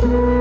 thank you.